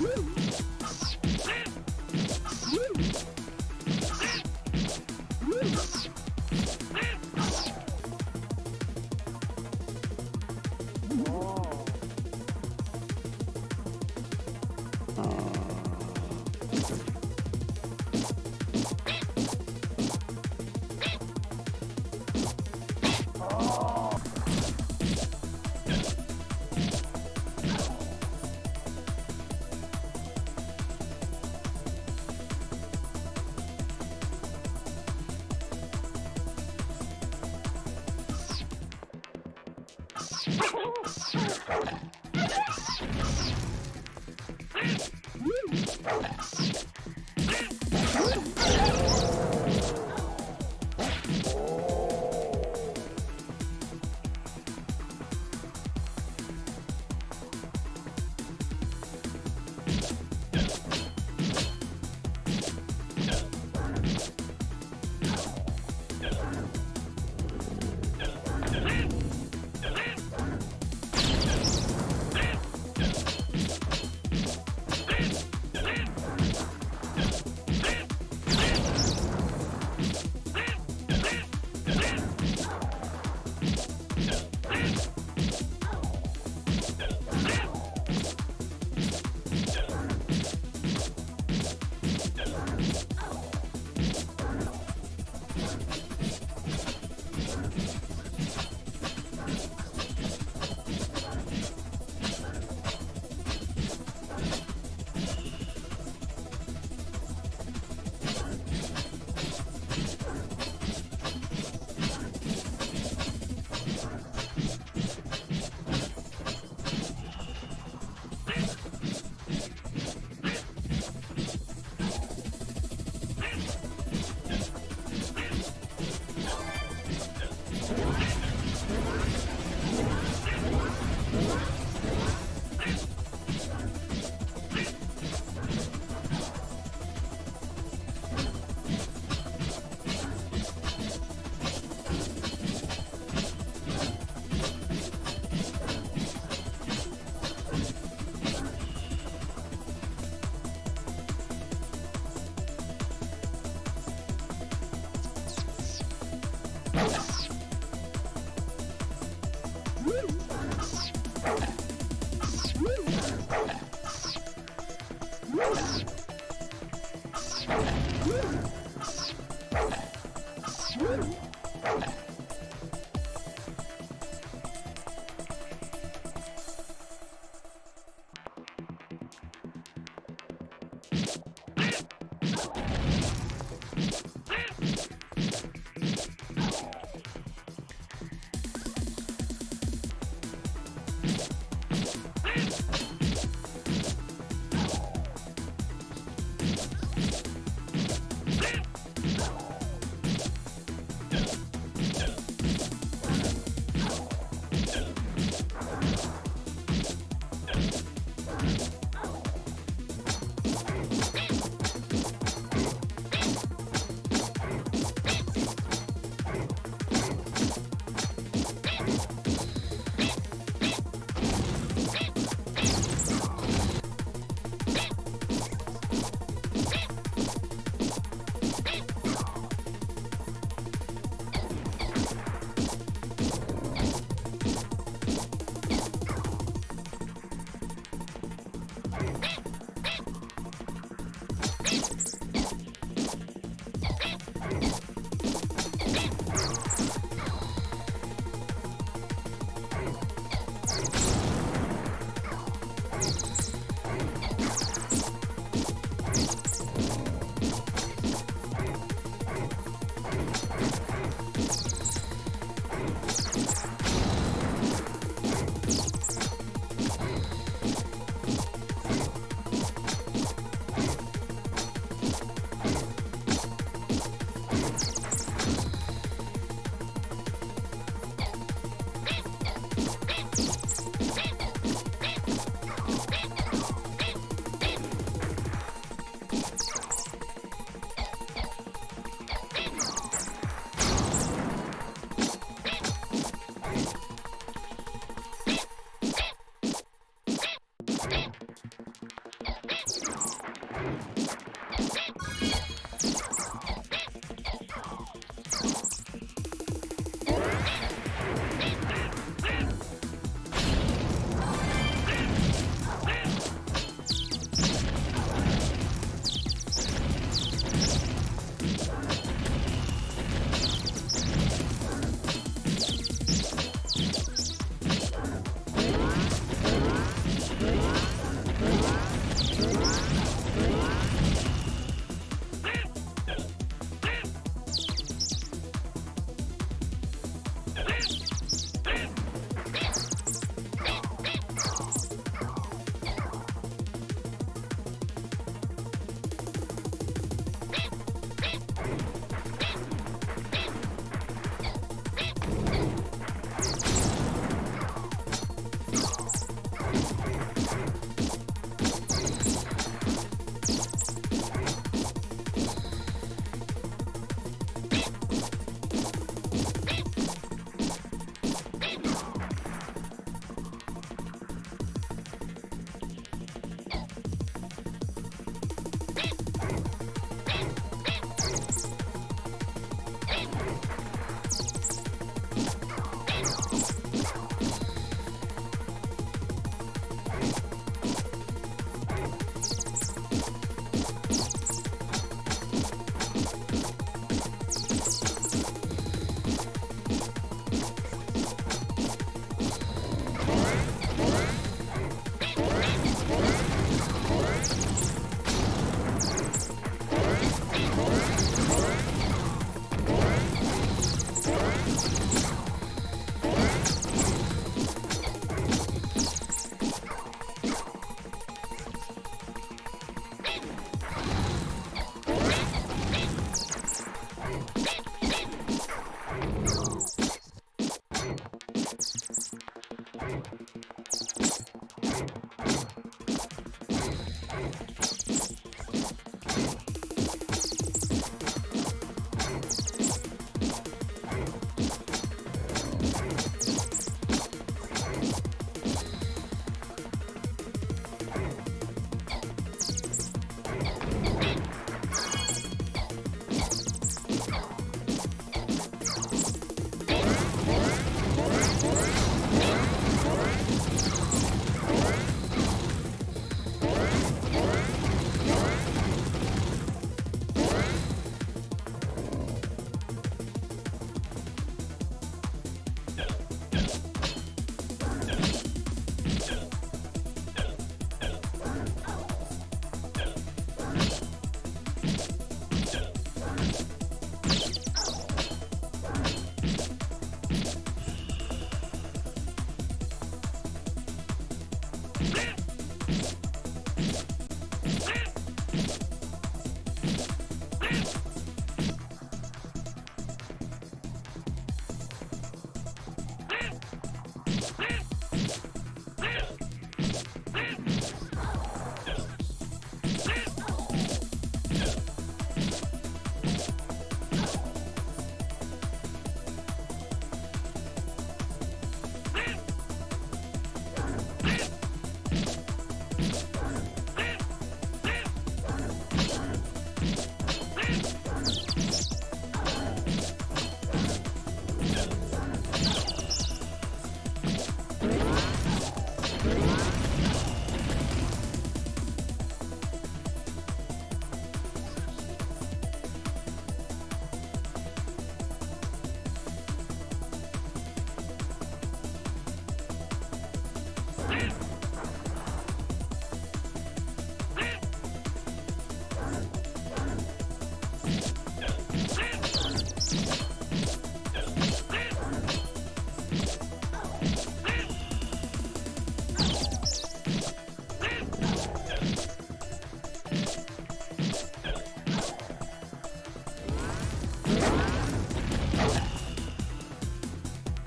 Woo! Woo!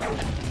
Thank